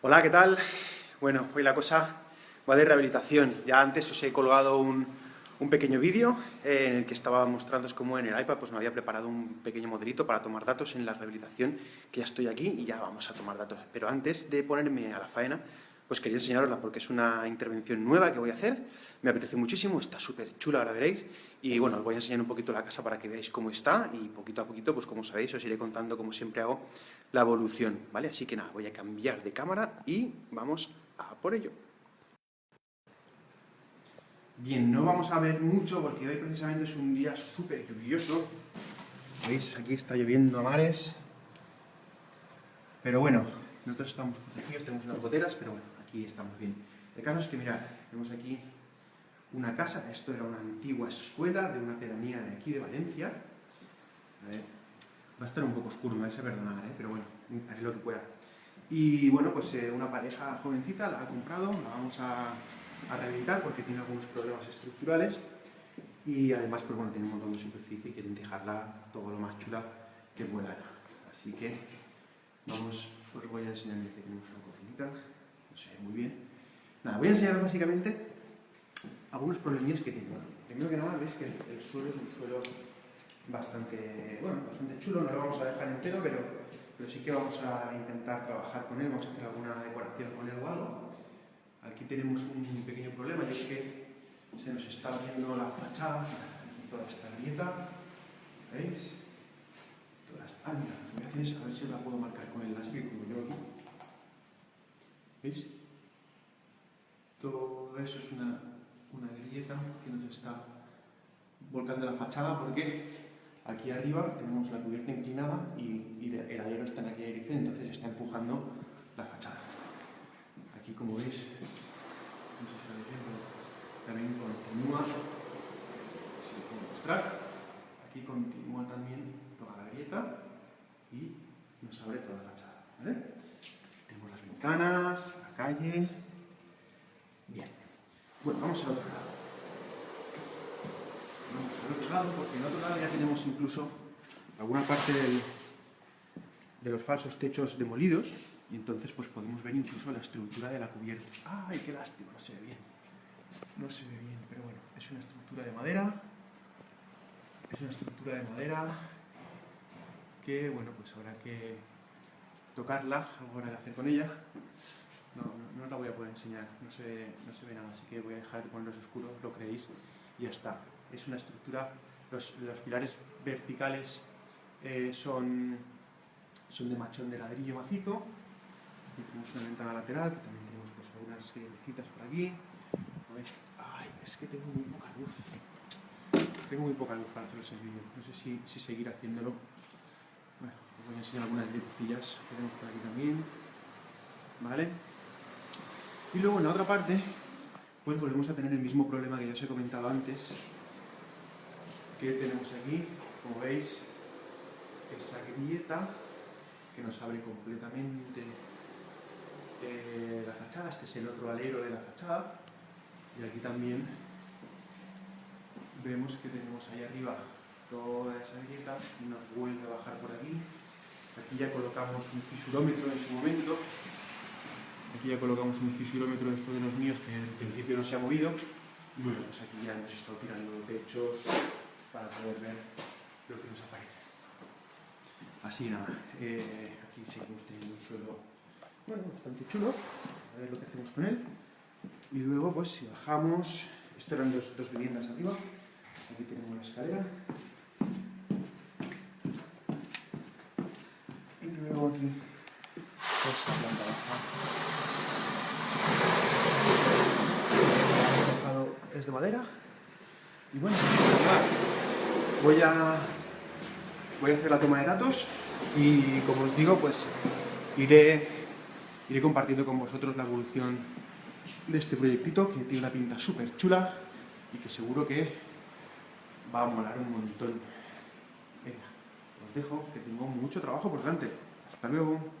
Hola, ¿qué tal? Bueno, hoy la cosa va de rehabilitación. Ya antes os he colgado un, pequeño vídeo en el que estaba mostrando cómo en el iPad pues me había preparado un pequeño modelito para tomar datos en la rehabilitación, que ya estoy aquí y ya vamos a tomar datos. Pero antes de ponerme a la faena, pues quería enseñarosla porque es una intervención nueva que voy a hacer, me apetece muchísimo, está súper chula, ahora veréis, y bueno, os voy a enseñar un poquito la casa para que veáis cómo está y poquito a poquito, pues como sabéis, os iré contando como siempre hago la evolución, ¿vale? Así que nada, voy a cambiar de cámara y vamos a por ello. Bien, no vamos a ver mucho porque hoy precisamente es un día súper lluvioso, ¿veis? Aquí está lloviendo a mares, pero bueno, nosotros estamos protegidos, tenemos unas goteras, pero bueno, aquí estamos bien. El caso es que, mirad, tenemos aquí una casa, esto era una antigua escuela de una pedanía de aquí de Valencia. A ver, va a estar un poco oscuro, me vais a perdonar, ¿eh? pero bueno, haré lo que pueda. Y bueno, pues eh, una pareja jovencita la ha comprado, la vamos a, a, rehabilitar porque tiene algunos problemas estructurales y además, pues bueno, tiene un superficie y quieren dejarla todo lo más chula que puedan. Así que vamos, os voy a enseñar que tenemos una cocinita, no sé muy bien. Nada, voy a enseñaros básicamente algunos problemillas que tiene. Primero que nada, veis que el, suelo es un suelo bastante, bueno, bastante chulo, no lo vamos a dejar entero, pero, pero sí que vamos a intentar trabajar con él, vamos a hacer alguna decoración con él o algo. Aquí tenemos un pequeño problema y es que se nos está abriendo la fachada, toda esta grieta, ¿veis? Lo que voy a hacer es a ver si la puedo marcar con el láser, como yo aquí. ¿Veis? Todo eso es una una grieta que nos está volcando la fachada porque aquí arriba tenemos la cubierta inclinada y, el alero está en aquella dirección, entonces está empujando la fachada. Aquí como veis, no sé si lo veis también continúa, si puedo mostrar, aquí continúa también y nos abre toda la fachada. Tenemos las ventanas, la calle, bueno, vamos al otro lado. Vamos al otro lado, porque en otro lado ya tenemos incluso alguna parte de los falsos techos demolidos, y entonces pues podemos ver incluso la estructura de la cubierta. ¡Ay, qué lástima! No se ve bien. No se ve bien, pero bueno, es una estructura de madera. Es una estructura de madera que, bueno, pues habrá que tocarla, algo habrá que hacer con ella no, no, la voy a poder enseñar, no se, no se ve nada, así que voy a dejar de ponerlos oscuros, lo creéis, y ya está. Es una estructura, los, los pilares verticales eh, son, son de machón de ladrillo macizo, aquí tenemos una ventana lateral, que también tenemos pues, algunas citas por aquí, Ay, es que tengo muy poca luz. Tengo muy poca luz para haceros el vídeo. No sé si, si seguir haciéndolo. Voy a enseñar algunas lucecillas que tenemos por aquí también. ¿Vale? Y luego en la otra parte, pues volvemos a tener el mismo problema que ya os he comentado antes, que tenemos aquí, como veis, esa grieta que nos abre completamente eh, la fachada, este es el otro alero de la fachada, y aquí también vemos que tenemos ahí arriba toda esa grieta nos vuelve a bajar por aquí. Aquí ya colocamos un fisurómetro en su momento, Aquí ya colocamos un fisurómetro de estos de los míos que en principio no se ha movido. Bueno, pues aquí ya hemos estado tirando techos para poder ver lo que nos aparece. Así nada, eh, aquí seguimos teniendo un suelo bueno, bastante chulo. A ver lo que hacemos con él. Y luego, pues si bajamos, esto eran dos, dos viviendas arriba. Aquí tenemos la escalera. Y luego aquí, pues la planta baja. es de Y bueno, voy a, voy a hacer la toma de datos y como os digo, pues iré, iré compartiendo con vosotros la evolución de este proyectito que tiene una pinta súper chula y que seguro que va a molar un montón. Venga, os dejo que tengo mucho trabajo por delante. Hasta luego.